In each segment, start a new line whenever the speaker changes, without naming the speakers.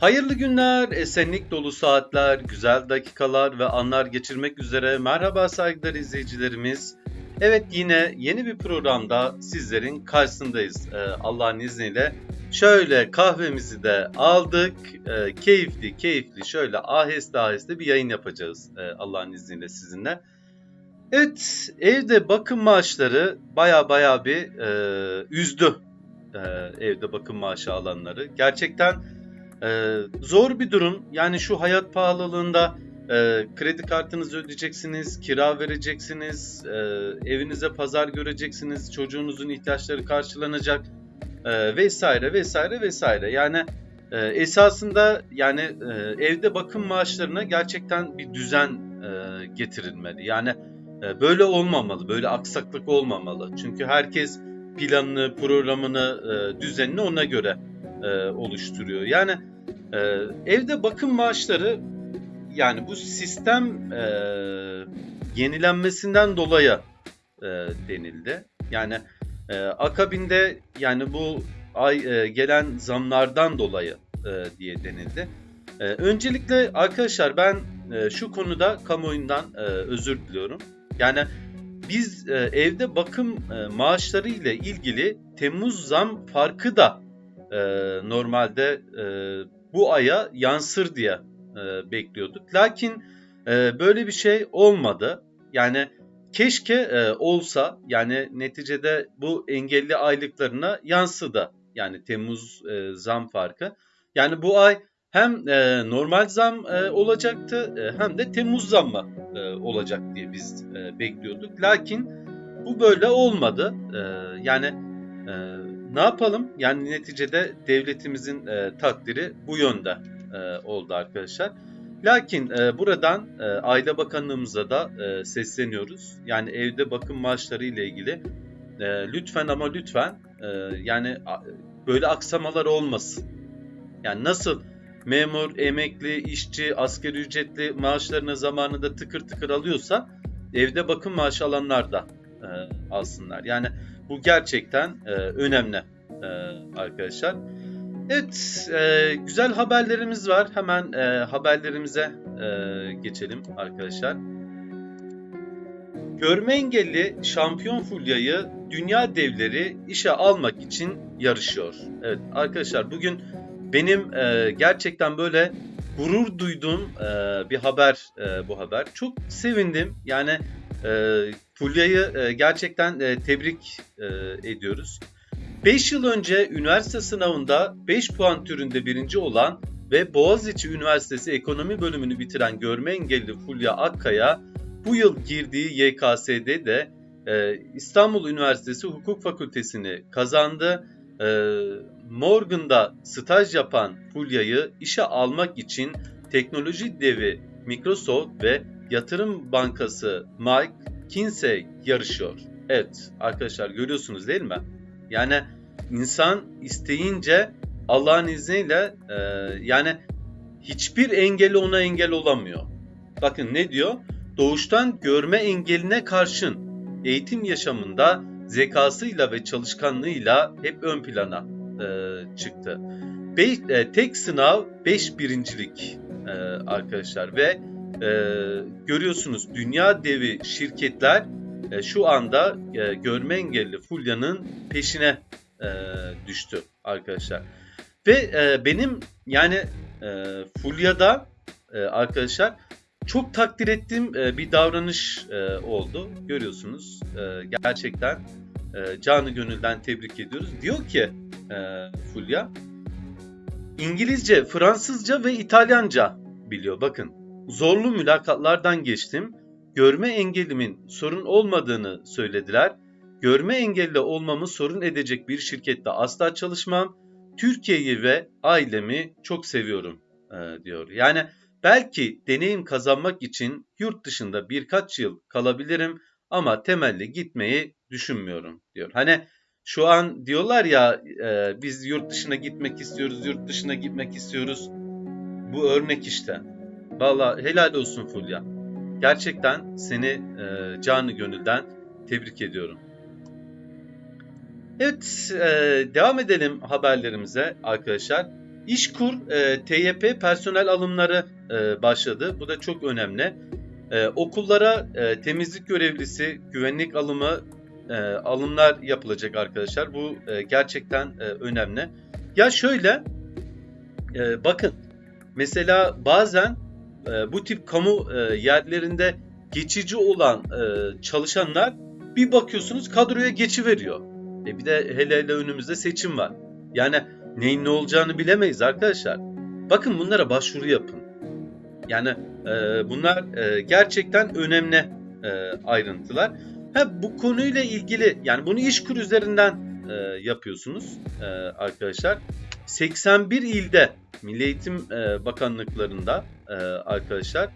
Hayırlı günler, esenlik dolu saatler, güzel dakikalar ve anlar geçirmek üzere merhaba saygıdeğer izleyicilerimiz. Evet yine yeni bir programda sizlerin karşısındayız ee, Allah'ın izniyle. Şöyle kahvemizi de aldık, ee, keyifli keyifli şöyle aheste aheste bir yayın yapacağız ee, Allah'ın izniyle sizinle. Evet evde bakım maaşları baya baya bir e, üzdü e, evde bakım maaşı alanları. Gerçekten ee, zor bir durum. Yani şu hayat pahalılığında e, kredi kartınızı ödeyeceksiniz, kira vereceksiniz, e, evinize pazar göreceksiniz, çocuğunuzun ihtiyaçları karşılanacak e, vesaire vesaire vesaire. Yani e, esasında yani e, evde bakım maaşlarına gerçekten bir düzen e, getirilmeli. Yani e, böyle olmamalı, böyle aksaklık olmamalı. Çünkü herkes planını, programını, e, düzenini ona göre e, oluşturuyor. Yani e, evde bakım maaşları yani bu sistem e, yenilenmesinden dolayı e, denildi. Yani e, akabinde yani bu ay e, gelen zamlardan dolayı e, diye denildi. E, öncelikle arkadaşlar ben e, şu konuda kamuoyundan e, özür diliyorum. Yani biz e, evde bakım e, maaşları ile ilgili Temmuz zam farkı da e, normalde e, bu aya yansır diye e, bekliyorduk. Lakin e, böyle bir şey olmadı. Yani keşke e, olsa yani neticede bu engelli aylıklarına yansıdı. Yani Temmuz e, zam farkı. Yani bu ay hem e, normal zam e, olacaktı e, hem de Temmuz zammı e, olacak diye biz e, bekliyorduk. Lakin bu böyle olmadı. E, yani e, ne yapalım? Yani neticede devletimizin e, takdiri bu yönde e, oldu arkadaşlar. Lakin e, buradan e, Aile Bakanlığımıza da e, sesleniyoruz. Yani evde bakım maaşları ile ilgili e, lütfen ama lütfen e, yani böyle aksamalar olmasın. Yani nasıl memur, emekli, işçi, asgari ücretli maaşlarını zamanında tıkır tıkır alıyorsa evde bakım maaşı alanlar da e, alsınlar. Yani bu gerçekten e, önemli e, arkadaşlar. Evet, e, güzel haberlerimiz var. Hemen e, haberlerimize e, geçelim arkadaşlar. Görme engelli şampiyon Fulya'yı dünya devleri işe almak için yarışıyor. Evet arkadaşlar bugün benim e, gerçekten böyle gurur duyduğum e, bir haber e, bu haber. Çok sevindim. Yani e, Fulya'yı e, gerçekten e, tebrik e, ediyoruz. 5 yıl önce üniversite sınavında 5 puan türünde birinci olan ve Boğaziçi Üniversitesi Ekonomi bölümünü bitiren görme engelli Fulya Akkaya bu yıl girdiği YKS'de de e, İstanbul Üniversitesi Hukuk Fakültesini kazandı. E, Morgan'da staj yapan Fulya'yı işe almak için teknoloji devi Microsoft ve yatırım bankası Mike Kinsey yarışıyor. Evet arkadaşlar görüyorsunuz değil mi? Yani insan isteyince Allah'ın izniyle e, yani hiçbir engeli ona engel olamıyor. Bakın ne diyor? Doğuştan görme engeline karşın eğitim yaşamında zekasıyla ve çalışkanlığıyla hep ön plana e, çıktı. Be, e, tek sınav 5 birincilik e, arkadaşlar ve e, görüyorsunuz dünya devi şirketler e, şu anda e, görme engelli Fulya'nın peşine e, düştü arkadaşlar. Ve e, benim yani e, Fulya'da e, arkadaşlar çok takdir ettiğim e, bir davranış e, oldu. Görüyorsunuz e, gerçekten e, canı gönülden tebrik ediyoruz. Diyor ki e, Fulya İngilizce, Fransızca ve İtalyanca biliyor. Bakın zorlu mülakatlardan geçtim görme engelimin sorun olmadığını söylediler. Görme engelli olmamı sorun edecek bir şirkette asla çalışmam. Türkiye'yi ve ailemi çok seviyorum e, diyor. Yani belki deneyim kazanmak için yurt dışında birkaç yıl kalabilirim ama temelli gitmeyi düşünmüyorum diyor. Hani şu an diyorlar ya e, biz yurt dışına gitmek istiyoruz, yurt dışına gitmek istiyoruz. Bu örnek işte. Valla helal olsun Fulya. Gerçekten seni e, canı gönülden tebrik ediyorum. Evet, e, devam edelim haberlerimize arkadaşlar. İşkur e, TYP personel alımları e, başladı. Bu da çok önemli. E, okullara e, temizlik görevlisi, güvenlik alımı, e, alımlar yapılacak arkadaşlar. Bu e, gerçekten e, önemli. Ya şöyle, e, bakın mesela bazen e, bu tip kamu e, yerlerinde geçici olan e, çalışanlar bir bakıyorsunuz kadroya geçiveriyor. E bir de hele hele önümüzde seçim var. Yani neyin ne olacağını bilemeyiz arkadaşlar. Bakın bunlara başvuru yapın. Yani e, bunlar e, gerçekten önemli e, ayrıntılar. Ha, bu konuyla ilgili yani bunu İşkur üzerinden e, yapıyorsunuz e, arkadaşlar. 81 ilde Milli Eğitim e, Bakanlıklarında e, arkadaşlar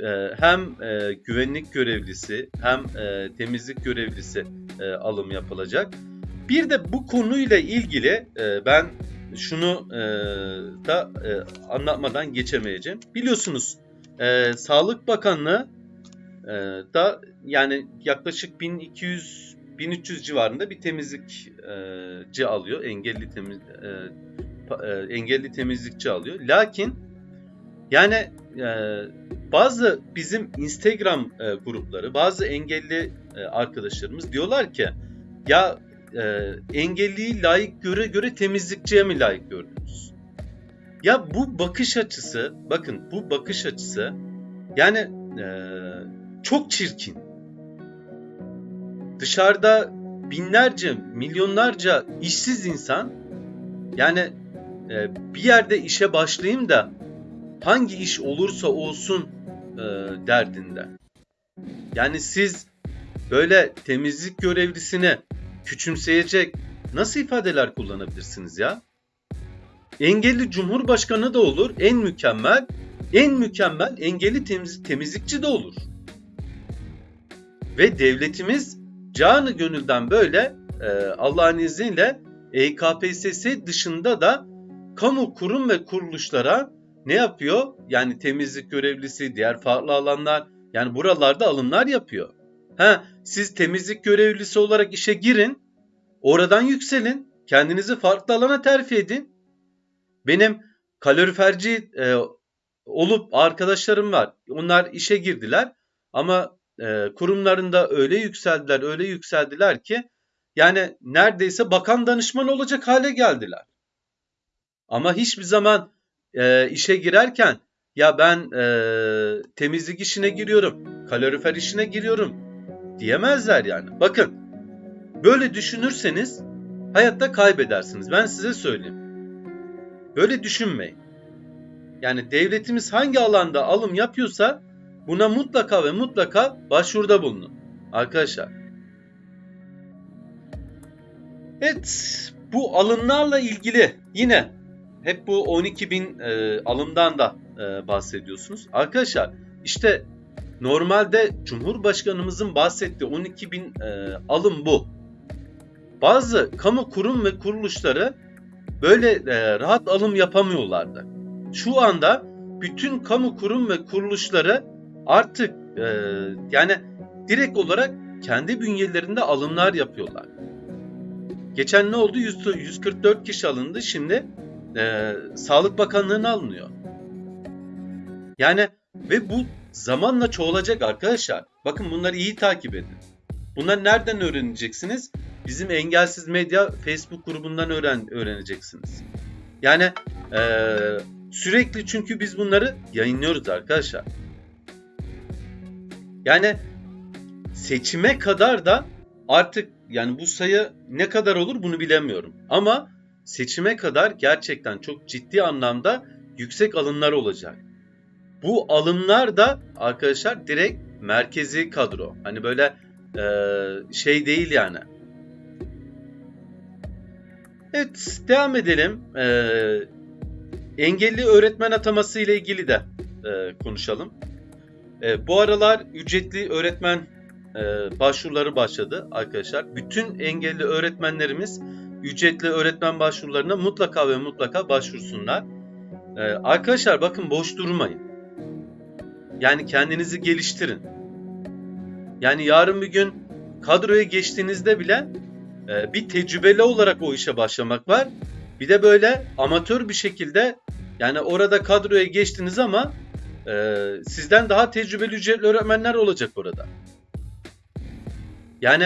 e, hem e, güvenlik görevlisi hem e, temizlik görevlisi e, alım yapılacak. Bir de bu konuyla ilgili e, ben şunu e, da e, anlatmadan geçemeyeceğim. Biliyorsunuz e, Sağlık Bakanlığı e, da yani yaklaşık 1200 1300 civarında bir temizlikçi alıyor. Engelli temiz e, e, engelli temizlikçi alıyor. Lakin yani e, bazı bizim Instagram e, grupları, bazı engelli e, arkadaşlarımız diyorlar ki ya e, engelliyi layık göre göre temizlikçiye mi layık gördünüz? Ya bu bakış açısı, bakın bu bakış açısı yani e, çok çirkin. Dışarıda binlerce, milyonlarca işsiz insan yani e, bir yerde işe başlayayım da hangi iş olursa olsun e, derdinde. Yani siz böyle temizlik görevlisini küçümseyecek nasıl ifadeler kullanabilirsiniz ya? Engelli cumhurbaşkanı da olur, en mükemmel, en mükemmel engelli temiz, temizlikçi de olur. Ve devletimiz canı gönülden böyle e, Allah'ın izniyle EKPSS dışında da kamu kurum ve kuruluşlara ne yapıyor? Yani temizlik görevlisi, diğer farklı alanlar yani buralarda alımlar yapıyor. Ha, siz temizlik görevlisi olarak işe girin, oradan yükselin, kendinizi farklı alana terfi edin. Benim kaloriferci e, olup arkadaşlarım var. Onlar işe girdiler ama e, kurumlarında öyle yükseldiler, öyle yükseldiler ki yani neredeyse bakan danışman olacak hale geldiler. Ama hiçbir zaman e, işe girerken ya ben e, temizlik işine giriyorum, kalorifer işine giriyorum diyemezler yani. Bakın böyle düşünürseniz hayatta kaybedersiniz. Ben size söyleyeyim. Böyle düşünmeyin. Yani devletimiz hangi alanda alım yapıyorsa buna mutlaka ve mutlaka başvuruda bulunun. Arkadaşlar. Evet bu alımlarla ilgili yine hep bu 12 bin e, alımdan da e, bahsediyorsunuz. Arkadaşlar işte normalde Cumhurbaşkanımızın bahsettiği 12 bin e, alım bu. Bazı kamu kurum ve kuruluşları böyle e, rahat alım yapamıyorlardı. Şu anda bütün kamu kurum ve kuruluşları artık e, yani direkt olarak kendi bünyelerinde alımlar yapıyorlar. Geçen ne oldu? 144 kişi alındı. Şimdi e, Sağlık Bakanlığı'na alınıyor. Yani ve bu zamanla çoğalacak arkadaşlar. Bakın bunları iyi takip edin. Bunları nereden öğreneceksiniz? Bizim Engelsiz Medya Facebook grubundan öğren öğreneceksiniz. Yani e, sürekli çünkü biz bunları yayınlıyoruz arkadaşlar. Yani seçime kadar da artık yani bu sayı ne kadar olur bunu bilemiyorum. Ama seçime kadar gerçekten çok ciddi anlamda yüksek alımlar olacak. Bu alımlar da arkadaşlar direkt merkezi kadro. Hani böyle e, şey değil yani. Evet devam edelim. E, engelli öğretmen ataması ile ilgili de e, konuşalım. E, bu aralar ücretli öğretmen e, başvuruları başladı arkadaşlar. Bütün engelli öğretmenlerimiz ücretli öğretmen başvurularına mutlaka ve mutlaka başvursunlar. Ee, arkadaşlar bakın boş durmayın. Yani kendinizi geliştirin. Yani yarın bir gün kadroya geçtiğinizde bile e, bir tecrübeli olarak o işe başlamak var. Bir de böyle amatör bir şekilde yani orada kadroya geçtiniz ama e, sizden daha tecrübeli ücretli öğretmenler olacak orada. Yani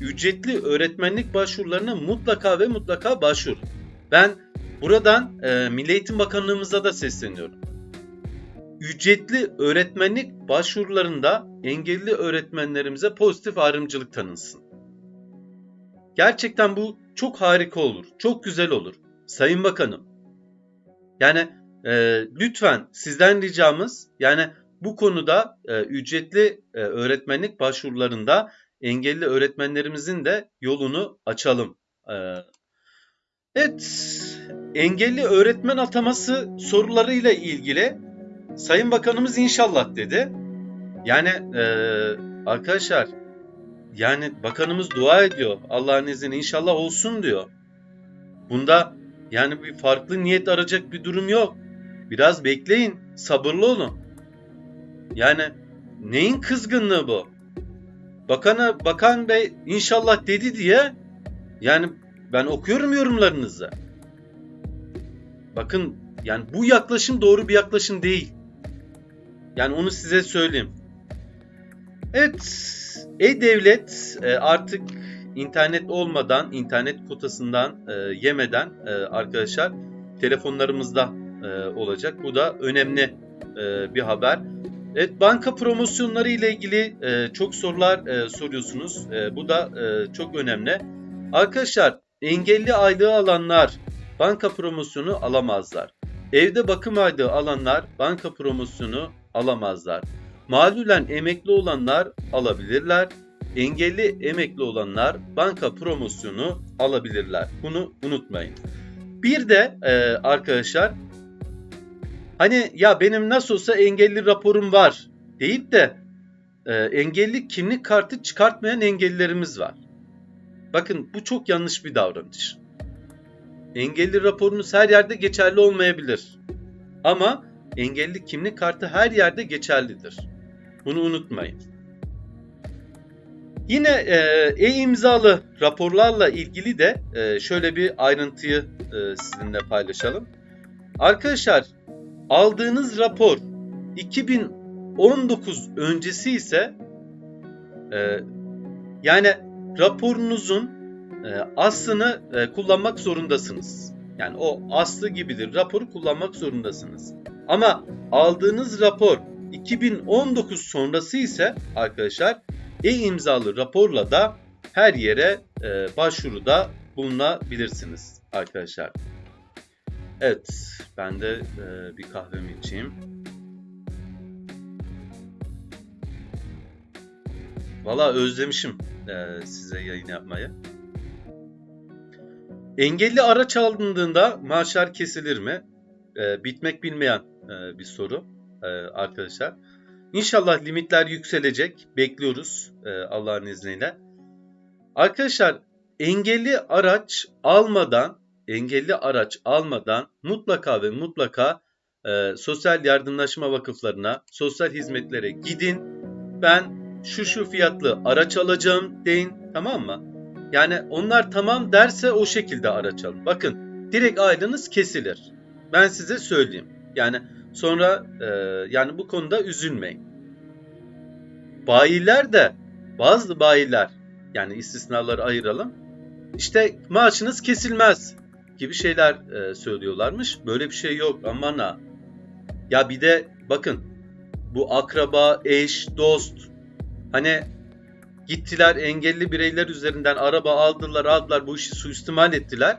ücretli öğretmenlik başvurularına mutlaka ve mutlaka başvurun. Ben buradan e, Milli Eğitim Bakanlığımıza da sesleniyorum. Ücretli öğretmenlik başvurularında engelli öğretmenlerimize pozitif ayrımcılık tanınsın. Gerçekten bu çok harika olur, çok güzel olur. Sayın Bakanım, yani e, lütfen sizden ricamız yani bu konuda e, ücretli e, öğretmenlik başvurularında engelli öğretmenlerimizin de yolunu açalım. E, evet, engelli öğretmen ataması sorularıyla ilgili Sayın Bakanımız inşallah dedi. Yani e, arkadaşlar yani bakanımız dua ediyor. Allah'ın izniyle inşallah olsun diyor. Bunda yani bir farklı niyet arayacak bir durum yok. Biraz bekleyin, sabırlı olun. Yani neyin kızgınlığı bu? Bakana, bakan bey inşallah dedi diye yani ben okuyorum yorumlarınızı. Bakın yani bu yaklaşım doğru bir yaklaşım değil. Yani onu size söyleyeyim. Evet, e-devlet e, artık internet olmadan, internet kotasından e, yemeden e, arkadaşlar telefonlarımızda olacak. Bu da önemli bir haber. Evet, banka promosyonları ile ilgili çok sorular soruyorsunuz. Bu da çok önemli. Arkadaşlar engelli aylığı alanlar banka promosyonu alamazlar. Evde bakım aylığı alanlar banka promosyonu alamazlar. Mağlulen emekli olanlar alabilirler. Engelli emekli olanlar banka promosyonu alabilirler. Bunu unutmayın. Bir de e, arkadaşlar hani ya benim nasıl olsa engelli raporum var deyip de e, engelli kimlik kartı çıkartmayan engellilerimiz var. Bakın bu çok yanlış bir davranış. Engelli raporunuz her yerde geçerli olmayabilir. Ama engelli kimlik kartı her yerde geçerlidir. Bunu unutmayın. Yine e-imzalı raporlarla ilgili de e, şöyle bir ayrıntıyı e, sizinle paylaşalım. Arkadaşlar aldığınız rapor 2019 öncesi ise e, yani raporunuzun e, aslını e, kullanmak zorundasınız. Yani o aslı gibidir raporu kullanmak zorundasınız. Ama aldığınız rapor 2019 sonrası ise arkadaşlar e-imzalı raporla da her yere e, başvuruda bulunabilirsiniz arkadaşlar. Evet, ben de e, bir kahvemi içeyim. Valla özlemişim e, size yayın yapmayı. Engelli araç alındığında maaşlar kesilir mi? E, bitmek bilmeyen e, bir soru e, arkadaşlar. İnşallah limitler yükselecek. Bekliyoruz e, Allah'ın izniyle. Arkadaşlar engelli araç almadan engelli araç almadan mutlaka ve mutlaka e, sosyal yardımlaşma vakıflarına, sosyal hizmetlere gidin. Ben şu şu fiyatlı araç alacağım deyin tamam mı? Yani onlar tamam derse o şekilde araç alın. Bakın direkt aydınız kesilir. Ben size söyleyeyim. Yani sonra e, yani bu konuda üzülmeyin. Bayiler de bazı bayiler yani istisnaları ayıralım. İşte maaşınız kesilmez gibi şeyler e, söylüyorlarmış. Böyle bir şey yok aman ha. Ya bir de bakın bu akraba, eş, dost hani gittiler engelli bireyler üzerinden araba aldılar aldılar bu işi suistimal ettiler.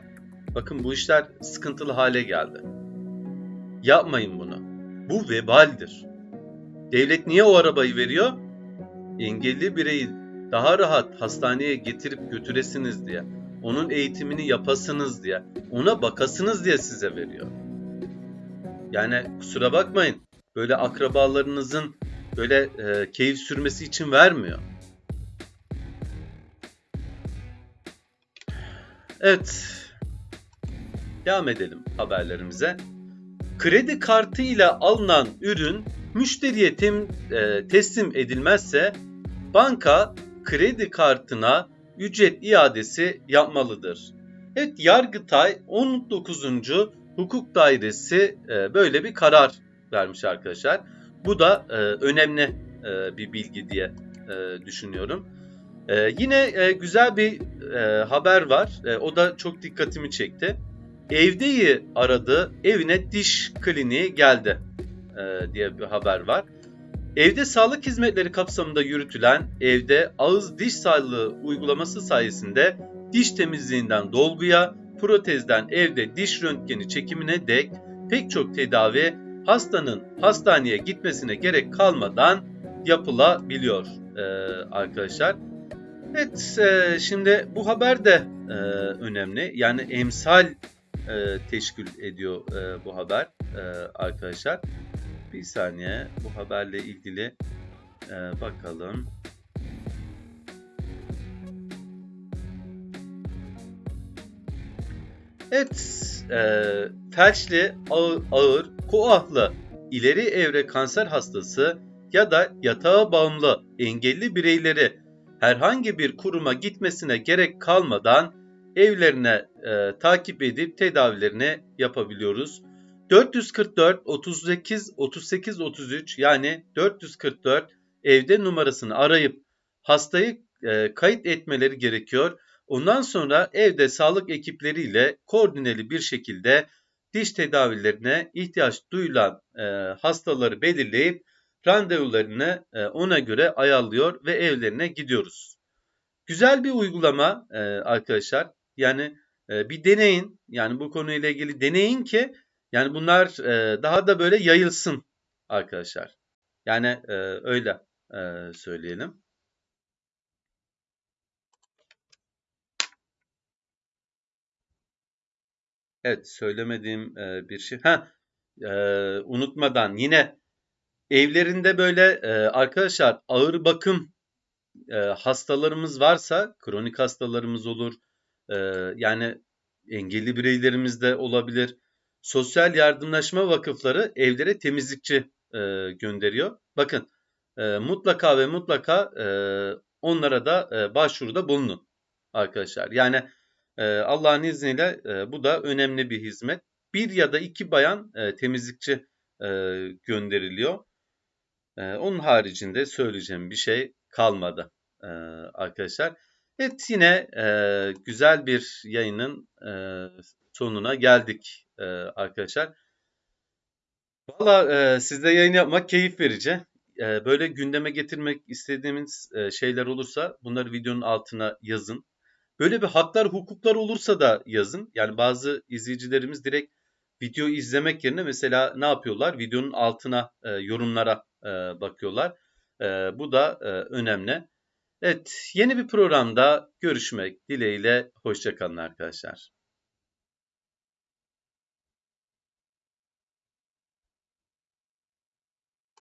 Bakın bu işler sıkıntılı hale geldi. Yapmayın bunu. Bu vebaldir. Devlet niye o arabayı veriyor? Engelli bireyi daha rahat hastaneye getirip götüresiniz diye. Onun eğitimini yapasınız diye. Ona bakasınız diye size veriyor. Yani kusura bakmayın. Böyle akrabalarınızın böyle e, keyif sürmesi için vermiyor. Evet. Devam edelim haberlerimize. Kredi kartı ile alınan ürün müşteriye tem, e, teslim edilmezse banka kredi kartına ücret iadesi yapmalıdır. Evet Yargıtay 19. Hukuk Dairesi e, böyle bir karar vermiş arkadaşlar. Bu da e, önemli e, bir bilgi diye düşünüyorum. Yine güzel bir haber var. O da çok dikkatimi çekti. Evdeyi aradı, evine diş kliniği geldi diye bir haber var. Evde sağlık hizmetleri kapsamında yürütülen evde ağız diş sağlığı uygulaması sayesinde diş temizliğinden dolguya, protezden evde diş röntgeni çekimine dek pek çok tedavi hastanın hastaneye gitmesine gerek kalmadan yapılabiliyor e, arkadaşlar. Evet e, şimdi bu haber de e, önemli. Yani emsal e, teşkil ediyor e, bu haber e, arkadaşlar. Bir saniye bu haberle ilgili e, bakalım. Evet, e, felçli, ağır, ağır, koahlı, ileri evre kanser hastası ya da yatağa bağımlı engelli bireyleri herhangi bir kuruma gitmesine gerek kalmadan evlerine e, takip edip tedavilerini yapabiliyoruz. 444 38 38 33 yani 444 evde numarasını arayıp hastayı e, kayıt etmeleri gerekiyor. Ondan sonra evde sağlık ekipleriyle koordineli bir şekilde diş tedavilerine ihtiyaç duyulan e, hastaları belirleyip randevularını e, ona göre ayarlıyor ve evlerine gidiyoruz. Güzel bir uygulama e, arkadaşlar. Yani e, bir deneyin. Yani bu konuyla ilgili deneyin ki yani bunlar e, daha da böyle yayılsın arkadaşlar. Yani e, öyle e, söyleyelim. Evet söylemediğim e, bir şey. Ha e, unutmadan yine evlerinde böyle e, arkadaşlar ağır bakım e, hastalarımız varsa kronik hastalarımız olur. E, yani engelli bireylerimiz de olabilir. Sosyal yardımlaşma vakıfları evlere temizlikçi e, gönderiyor. Bakın e, mutlaka ve mutlaka e, onlara da e, başvuruda bulunun arkadaşlar. Yani e, Allah'ın izniyle e, bu da önemli bir hizmet. Bir ya da iki bayan e, temizlikçi e, gönderiliyor. E, onun haricinde söyleyeceğim bir şey kalmadı e, arkadaşlar. Evet yine e, güzel bir yayının e, sonuna geldik e, arkadaşlar. Valla e, sizle yayın yapmak keyif verici. E, böyle gündeme getirmek istediğimiz e, şeyler olursa bunları videonun altına yazın. Böyle bir haklar, hukuklar olursa da yazın. Yani bazı izleyicilerimiz direkt video izlemek yerine mesela ne yapıyorlar? Videonun altına, e, yorumlara e, bakıyorlar. E, bu da e, önemli. Evet, yeni bir programda görüşmek dileğiyle. Hoşçakalın arkadaşlar.